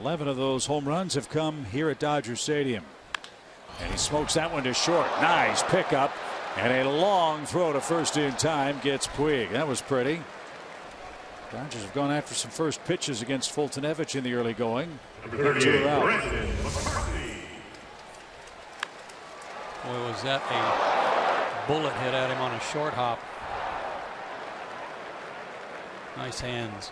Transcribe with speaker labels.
Speaker 1: 11 of those home runs have come here at Dodger Stadium. And he smokes that one to short. Nice pickup. And a long throw to first in time gets Puig. That was pretty. Dodgers have gone after some first pitches against Foltynewicz in the early going. Two.
Speaker 2: Boy, was that a bullet hit at him on a short hop. Nice hands.